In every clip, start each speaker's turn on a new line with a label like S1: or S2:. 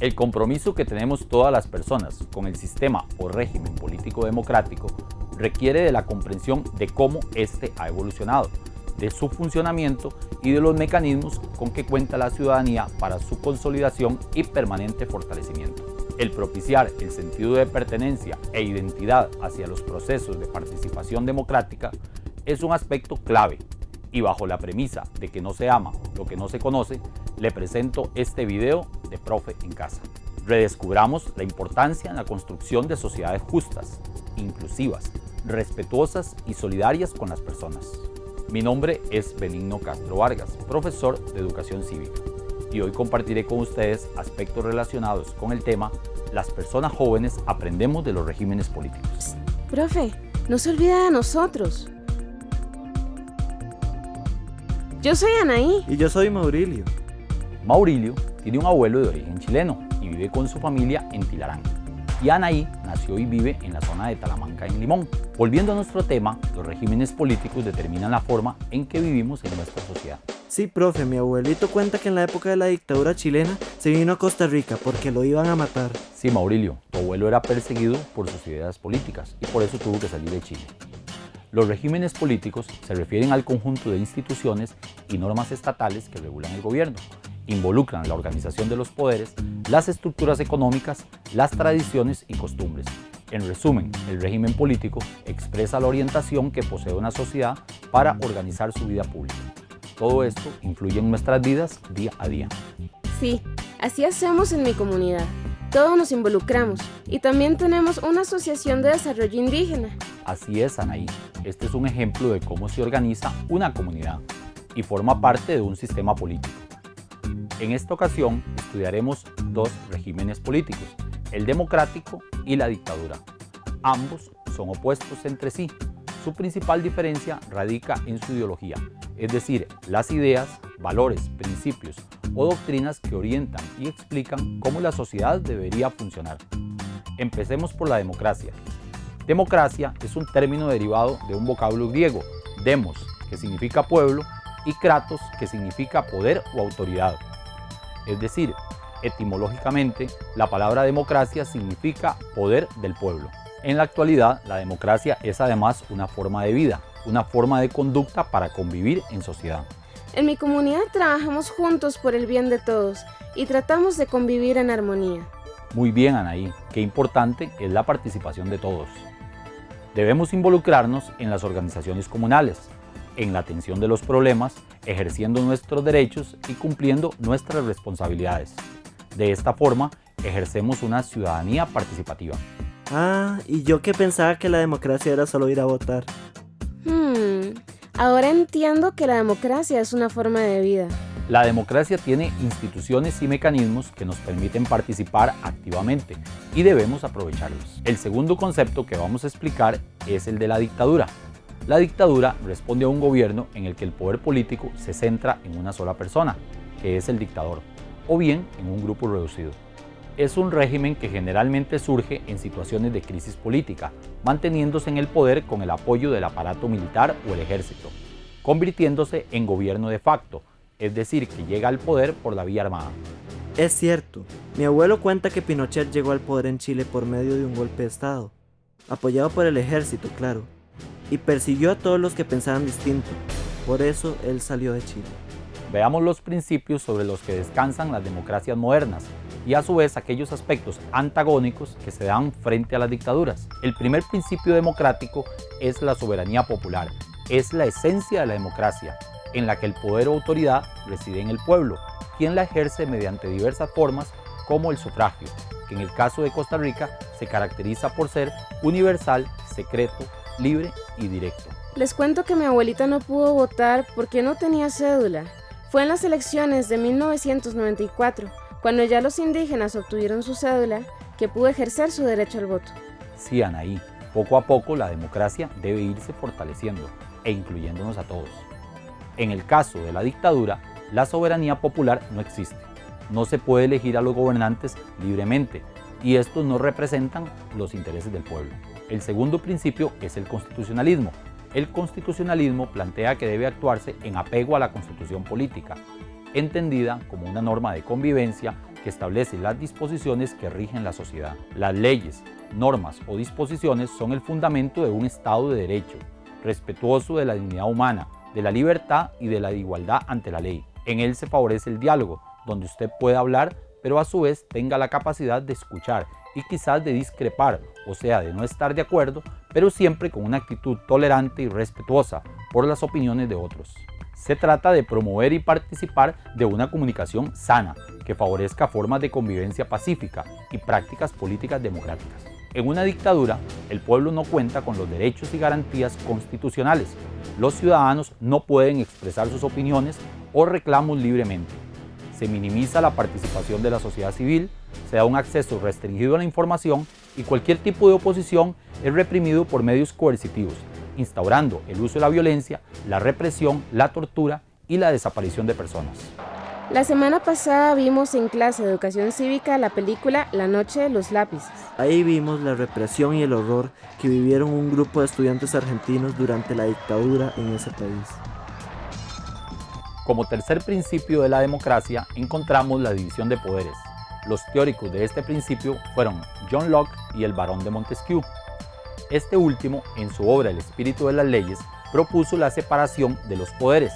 S1: El compromiso que tenemos todas las personas con el sistema o régimen político democrático requiere de la comprensión de cómo éste ha evolucionado, de su funcionamiento y de los mecanismos con que cuenta la ciudadanía para su consolidación y permanente fortalecimiento. El propiciar el sentido de pertenencia e identidad hacia los procesos de participación democrática es un aspecto clave y bajo la premisa de que no se ama lo que no se conoce, le presento este video de Profe en Casa. Redescubramos la importancia en la construcción de sociedades justas, inclusivas, respetuosas y solidarias con las personas. Mi nombre es Benigno Castro Vargas, profesor de Educación Cívica, y hoy compartiré con ustedes aspectos relacionados con el tema Las personas jóvenes aprendemos de los regímenes políticos.
S2: Profe, no se olvide de nosotros. Yo soy Anaí.
S3: Y yo soy Maurilio.
S1: Maurilio tiene un abuelo de origen chileno y vive con su familia en Tilarán. Y Anaí nació y vive en la zona de Talamanca, en Limón. Volviendo a nuestro tema, los regímenes políticos determinan la forma en que vivimos en nuestra sociedad.
S3: Sí, profe, mi abuelito cuenta que en la época de la dictadura chilena se vino a Costa Rica porque lo iban a matar.
S1: Sí, Maurilio, tu abuelo era perseguido por sus ideas políticas y por eso tuvo que salir de Chile. Los regímenes políticos se refieren al conjunto de instituciones y normas estatales que regulan el gobierno, involucran la organización de los poderes, las estructuras económicas, las tradiciones y costumbres. En resumen, el régimen político expresa la orientación que posee una sociedad para organizar su vida pública. Todo esto influye en nuestras vidas día a día.
S2: Sí, así hacemos en mi comunidad. Todos nos involucramos y también tenemos una asociación de desarrollo indígena.
S1: Así es, Anaí. Este es un ejemplo de cómo se organiza una comunidad y forma parte de un sistema político. En esta ocasión estudiaremos dos regímenes políticos, el democrático y la dictadura. Ambos son opuestos entre sí. Su principal diferencia radica en su ideología, es decir, las ideas, valores, principios o doctrinas que orientan y explican cómo la sociedad debería funcionar. Empecemos por la democracia, Democracia es un término derivado de un vocablo griego, demos, que significa pueblo, y kratos, que significa poder o autoridad. Es decir, etimológicamente, la palabra democracia significa poder del pueblo. En la actualidad, la democracia es además una forma de vida, una forma de conducta para convivir en sociedad.
S2: En mi comunidad trabajamos juntos por el bien de todos y tratamos de convivir en armonía.
S1: Muy bien, Anaí. Qué importante es la participación de todos. Debemos involucrarnos en las organizaciones comunales, en la atención de los problemas, ejerciendo nuestros derechos y cumpliendo nuestras responsabilidades. De esta forma, ejercemos una ciudadanía participativa.
S3: Ah, y yo que pensaba que la democracia era solo ir a votar.
S2: Hmm, ahora entiendo que la democracia es una forma de vida.
S1: La democracia tiene instituciones y mecanismos que nos permiten participar activamente y debemos aprovecharlos. El segundo concepto que vamos a explicar es el de la dictadura. La dictadura responde a un gobierno en el que el poder político se centra en una sola persona, que es el dictador, o bien en un grupo reducido. Es un régimen que generalmente surge en situaciones de crisis política, manteniéndose en el poder con el apoyo del aparato militar o el ejército, convirtiéndose en gobierno de facto, es decir, que llega al poder por la vía armada.
S3: Es cierto, mi abuelo cuenta que Pinochet llegó al poder en Chile por medio de un golpe de estado, apoyado por el ejército, claro, y persiguió a todos los que pensaban distinto, por eso él salió de Chile.
S1: Veamos los principios sobre los que descansan las democracias modernas y a su vez aquellos aspectos antagónicos que se dan frente a las dictaduras. El primer principio democrático es la soberanía popular, es la esencia de la democracia, en la que el poder o autoridad reside en el pueblo, quien la ejerce mediante diversas formas como el sufragio, que en el caso de Costa Rica se caracteriza por ser universal, secreto, libre y directo.
S2: Les cuento que mi abuelita no pudo votar porque no tenía cédula. Fue en las elecciones de 1994, cuando ya los indígenas obtuvieron su cédula, que pudo ejercer su derecho al voto.
S1: Sí, Anaí, poco a poco la democracia debe irse fortaleciendo e incluyéndonos a todos. En el caso de la dictadura, la soberanía popular no existe. No se puede elegir a los gobernantes libremente y estos no representan los intereses del pueblo. El segundo principio es el constitucionalismo. El constitucionalismo plantea que debe actuarse en apego a la constitución política, entendida como una norma de convivencia que establece las disposiciones que rigen la sociedad. Las leyes, normas o disposiciones son el fundamento de un Estado de Derecho, respetuoso de la dignidad humana, de la libertad y de la igualdad ante la ley. En él se favorece el diálogo, donde usted puede hablar, pero a su vez tenga la capacidad de escuchar y quizás de discrepar, o sea, de no estar de acuerdo, pero siempre con una actitud tolerante y respetuosa por las opiniones de otros. Se trata de promover y participar de una comunicación sana que favorezca formas de convivencia pacífica y prácticas políticas democráticas. En una dictadura, el pueblo no cuenta con los derechos y garantías constitucionales. Los ciudadanos no pueden expresar sus opiniones o reclamos libremente. Se minimiza la participación de la sociedad civil, se da un acceso restringido a la información y cualquier tipo de oposición es reprimido por medios coercitivos, instaurando el uso de la violencia, la represión, la tortura y la desaparición de personas.
S2: La semana pasada vimos en clase de educación cívica la película La noche de los lápices.
S3: Ahí vimos la represión y el horror que vivieron un grupo de estudiantes argentinos durante la dictadura en ese país.
S1: Como tercer principio de la democracia encontramos la división de poderes. Los teóricos de este principio fueron John Locke y el barón de Montesquieu. Este último, en su obra El espíritu de las leyes, propuso la separación de los poderes,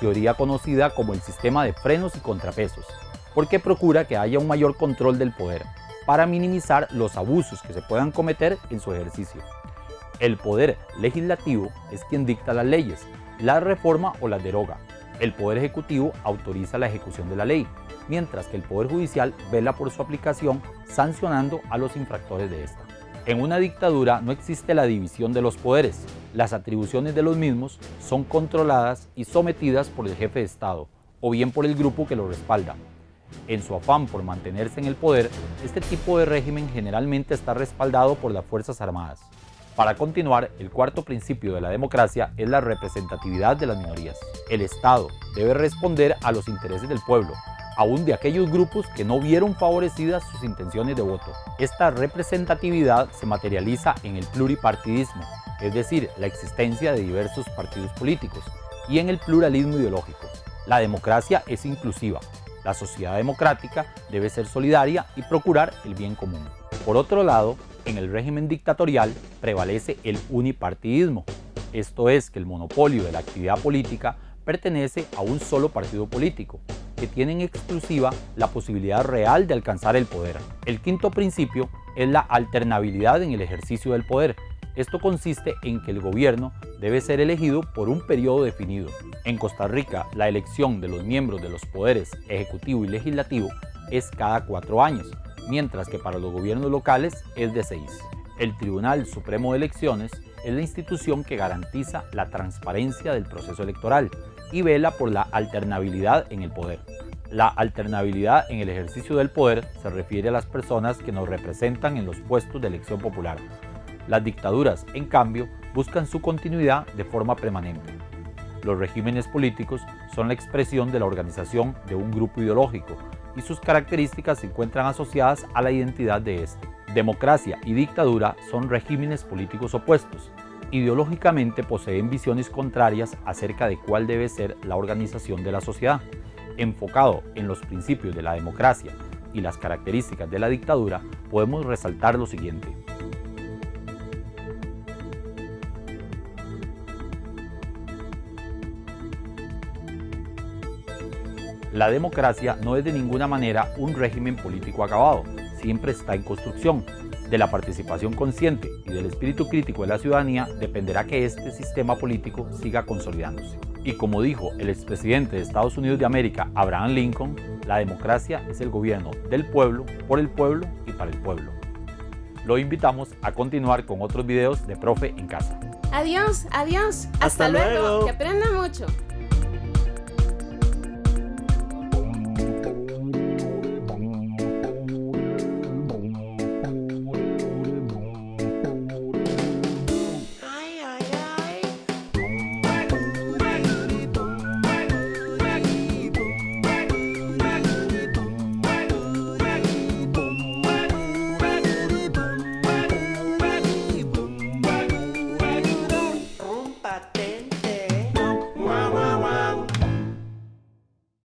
S1: teoría conocida como el sistema de frenos y contrapesos, porque procura que haya un mayor control del poder, para minimizar los abusos que se puedan cometer en su ejercicio. El poder legislativo es quien dicta las leyes, la reforma o las deroga. El poder ejecutivo autoriza la ejecución de la ley, mientras que el poder judicial vela por su aplicación sancionando a los infractores de esta. En una dictadura no existe la división de los poderes. Las atribuciones de los mismos son controladas y sometidas por el jefe de Estado o bien por el grupo que lo respalda. En su afán por mantenerse en el poder, este tipo de régimen generalmente está respaldado por las Fuerzas Armadas. Para continuar, el cuarto principio de la democracia es la representatividad de las minorías. El Estado debe responder a los intereses del pueblo, aún de aquellos grupos que no vieron favorecidas sus intenciones de voto. Esta representatividad se materializa en el pluripartidismo, es decir, la existencia de diversos partidos políticos, y en el pluralismo ideológico. La democracia es inclusiva. La sociedad democrática debe ser solidaria y procurar el bien común. Por otro lado, en el régimen dictatorial prevalece el unipartidismo, esto es que el monopolio de la actividad política pertenece a un solo partido político, que tienen exclusiva la posibilidad real de alcanzar el poder. El quinto principio es la alternabilidad en el ejercicio del poder. Esto consiste en que el gobierno debe ser elegido por un periodo definido. En Costa Rica, la elección de los miembros de los poderes ejecutivo y legislativo es cada cuatro años, mientras que para los gobiernos locales es de seis. El Tribunal Supremo de Elecciones es la institución que garantiza la transparencia del proceso electoral y vela por la alternabilidad en el poder. La alternabilidad en el ejercicio del poder se refiere a las personas que nos representan en los puestos de elección popular. Las dictaduras, en cambio, buscan su continuidad de forma permanente. Los regímenes políticos son la expresión de la organización de un grupo ideológico y sus características se encuentran asociadas a la identidad de este. Democracia y dictadura son regímenes políticos opuestos, ideológicamente poseen visiones contrarias acerca de cuál debe ser la organización de la sociedad. Enfocado en los principios de la democracia y las características de la dictadura, podemos resaltar lo siguiente. La democracia no es de ninguna manera un régimen político acabado, siempre está en construcción, de la participación consciente y del espíritu crítico de la ciudadanía dependerá que este sistema político siga consolidándose. Y como dijo el expresidente de Estados Unidos de América, Abraham Lincoln, la democracia es el gobierno del pueblo, por el pueblo y para el pueblo. Lo invitamos a continuar con otros videos de Profe en Casa.
S2: Adiós, adiós.
S3: Hasta luego.
S2: Que aprenda mucho.